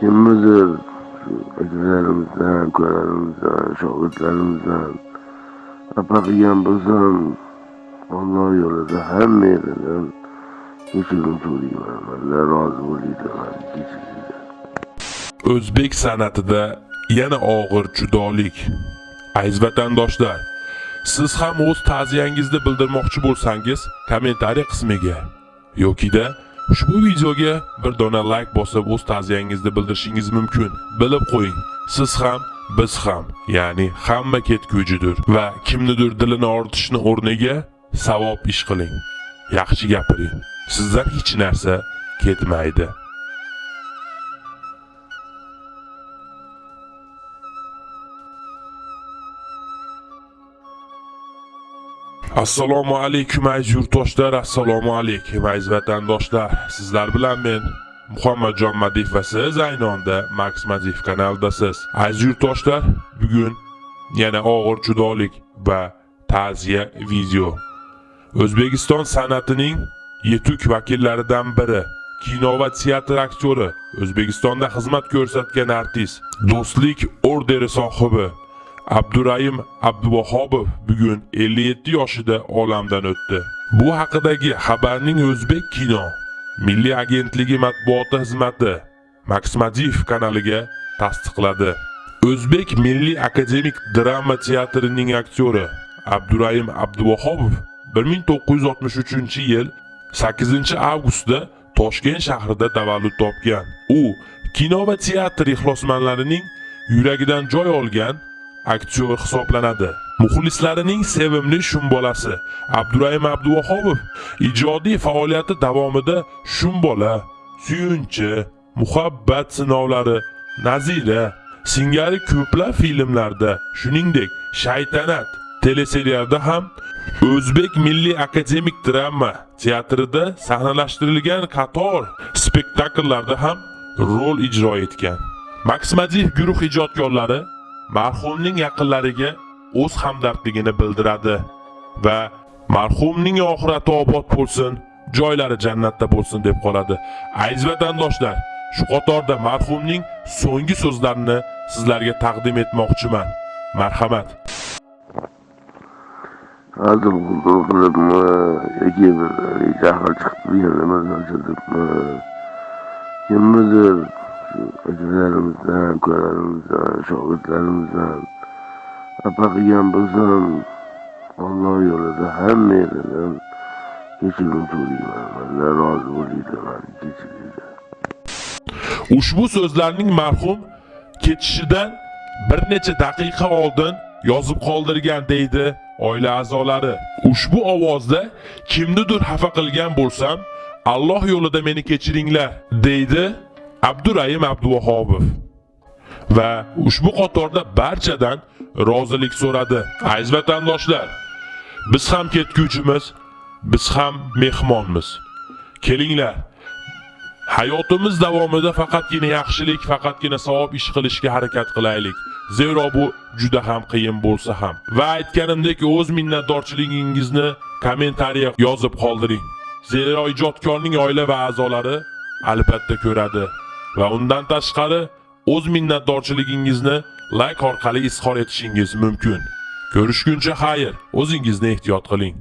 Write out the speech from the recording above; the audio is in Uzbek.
kimnidir akalarimizdan ukalarimizdan shogirdlarimizdan xafa qilgan bo'lsam olloh yo'lida hamma yeridan kechirim so'rayman alloh rozi bo'linglar kechiringlar O'zbek san'atida yana og'ir judolik. Aziz vatandoshlar, siz ham o'z ta'ziyangizni bildirmoqchi bo'lsangiz, kommentariy qismiga yokida ushbu videoga bir dona like bosib o'z ta'ziyangizni bildirishingiz mumkin. Bilib qo'ying, siz ham biz ham, ya'ni hamma ketgujidir va kimnidir dilini og'ritishni o'rniga savob ish qiling. Yaxshi gapiring. Sizdan hech narsa ketmaydi. Assalomu alaykum aziz yurtdoshlar, assalomu alaykum aziz vatandoshlar. Sizlar bilan men Muhammadjon Madiyev va siz ayni onda Max Madiyev kanalidasiz. Aziz yurtdoshlar, bugun yana og'ir judolik va ta'ziya video. O'zbekiston san'atining yetuk vakillaridan biri, kino va teatr aktyori, O'zbekistonda xizmat ko'rsatgan artist, Do'stlik orderi sohibi Abdurayim Abduvahobov bugun 57 yoshida olamdan o'tdi. Bu haqidagi xabarning O'zbek kino Milliy agentligi matbuot xizmati Max kanaliga tasdiqladi. O'zbek Milliy akademik drama teatrining aktyori Abdurayim Abduvahobov 1963-yil 8-avgustda Toshkent shahrida tavallud topgan. U kino va teatr ixlosmandlarining yuragidan joy olgan aktyor hisoblanadi. Muxlislarining sevimli shumbolasi Abdurayim Abduvahobov ijodiy faoliyati davomida Shumbola, Suyunchi, Muhabbat sinovlari, Nazira singari ko'plab filmlarda, shuningdek Shaytanat teleserialda ham O'zbek Milliy akademik drama teatrida sahnalashtirilgan qator spektakllarda ham rol ijro etgan. Max guruh ijodkorlari marhumning yaqinlariga o'z hamdardligini bildiradi va marhumning oxirati obod bo'lsin, joylari jannatda bo'lsin deb qoladi. Aziz vatandoshlar, shu qatorda marhumning so'nggi so'zlarini sizlarga taqdim etmoqchiman. Marhamat. hazil huzur qilibmi yoki bir jahli chiqib turgan narsasini kimnidir akalarimizdan ukalarimizdan shogirdlarimizdan xafa qilgan bo'lsam olloh yo'lida hamma yeridan kechirim so'rayman alloh rozi bo'linglar mani kechiringlar Ushbu so'zlarning marhum ketishidan bir necha daqiqa oldin yozib qoldirgan deydi oila a'zolari. Ushbu ovozda kimnidir xafa qilgan bo'lsam, Alloh yo'lida meni kechiringlar deydi Abdurayim Abduvahobov. Va ushbu qatorda barchadan rozilik so'radi. Aziz vatandoshlar, biz ham ketguvchimiz, biz ham mehmonmiz. Kelinglar, Hayotimiz davomida faqatgina yaxshilik, faqatgina savob ish qilishga harakat qilaylik. Zero bu juda ham qiyin bo'lsa ham. Va aytganimdek, o'z minnatdorchiligingizni kommentariya yozib qoldiring. Zero ijodkorning oila va a'zolari albatta ko'radi va undan tashqari o'z minnatdorchiligingizni like orqali izhor etishingiz mumkin. Ko'rishguncha xayr, o'zingizni ehtiyot qiling.